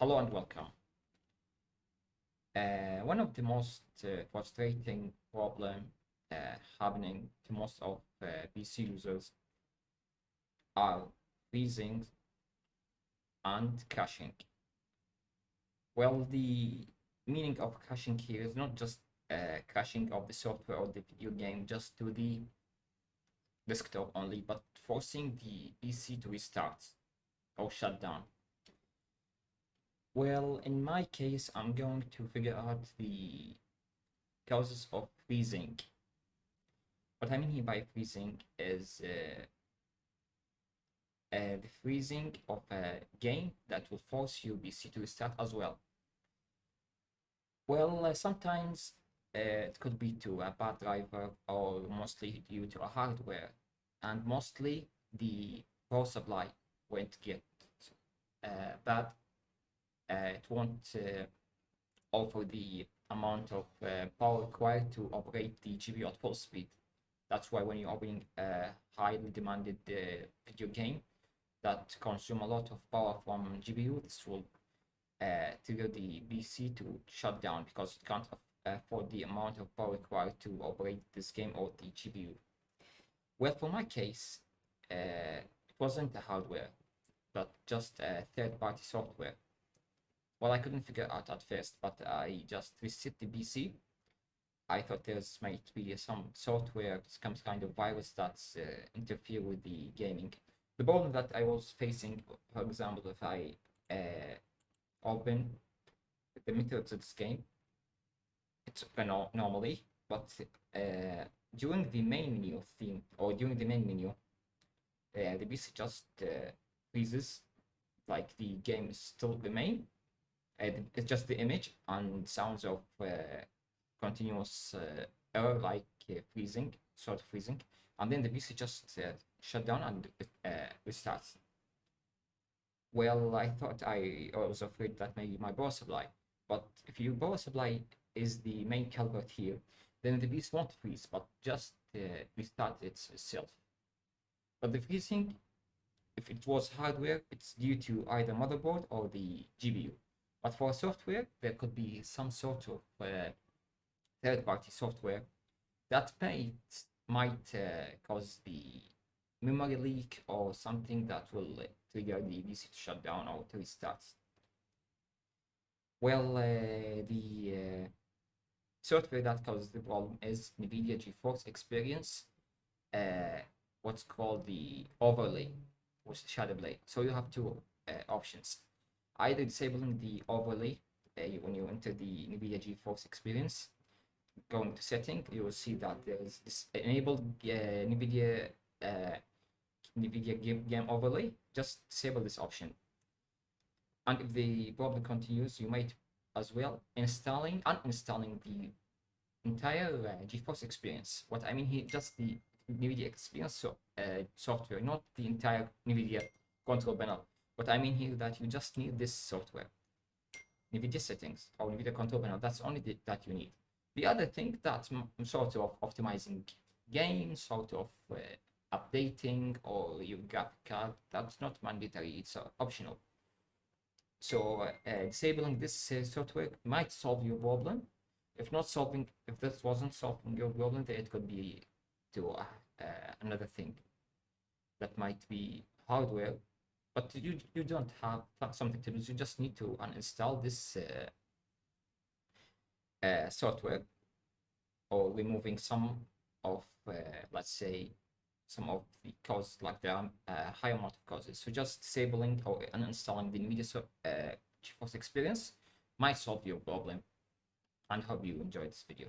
Hello and welcome. Uh, one of the most uh, frustrating problem uh, happening to most of uh, PC users are freezing and caching. Well, the meaning of caching here is not just uh, caching of the software or the video game just to the desktop only, but forcing the PC to restart or shut down. Well, in my case, I'm going to figure out the causes of freezing. What I mean here by freezing is uh, uh, the freezing of a game that will force your PC to restart as well. Well, uh, sometimes uh, it could be to a bad driver or mostly due to a hardware and mostly the power supply won't get uh, bad it won't uh, offer the amount of uh, power required to operate the GPU at full speed. That's why when you're opening a highly demanded video game that consume a lot of power from GPU, this will trigger the PC to shut down because it can't afford the amount of power required to operate this game or the GPU. Well, for my case, uh, it wasn't the hardware, but just a third-party software well, I couldn't figure out at first, but I just reset the PC. I thought there might be some software, some kind of virus that's uh, interfere with the gaming. The problem that I was facing, for example, if I uh, open the methods of this game, it's uh, normally, but uh, during the main menu theme or during the main menu, uh, the PC just uh, freezes, like the game is still the main, it's just the image and sounds of uh, continuous uh, error like uh, freezing, sort of freezing, and then the PC just shut down and restarts. Well, I thought I, I was afraid that maybe my power supply, but if your power supply is the main culprit here, then the PC won't freeze, but just uh, restart itself. But the freezing, if it was hardware, it's due to either motherboard or the GPU. But for software, there could be some sort of uh, third-party software that might, might uh, cause the memory leak or something that will uh, trigger the PC to shut down or to restart. Well, uh, the uh, software that causes the problem is NVIDIA GeForce Experience, uh, what's called the overlay, which is ShadowPlay. So you have two options either disabling the overlay uh, when you enter the NVIDIA GeForce experience, going to setting, you will see that there is this enabled uh, NVIDIA uh, NVIDIA game, game overlay. Just disable this option. And if the problem continues, you might as well installing uninstalling the entire uh, GeForce experience. What I mean here, just the NVIDIA experience so, uh, software, not the entire NVIDIA control panel. What I mean here that you just need this software, NVIDIA settings or NVIDIA control panel. That's only the, that you need. The other thing that sort of optimizing games, sort of uh, updating or your graphic card, that's not mandatory. It's uh, optional. So uh, disabling this uh, software might solve your problem. If not solving, if this wasn't solving your problem, then it could be to uh, another thing that might be hardware but you you don't have something to do. You just need to uninstall this uh, uh, software or removing some of, uh, let's say, some of the causes, like the um, uh, high amount of causes. So just disabling or uninstalling the NVIDIA uh, GeForce experience might solve your problem and hope you enjoyed this video.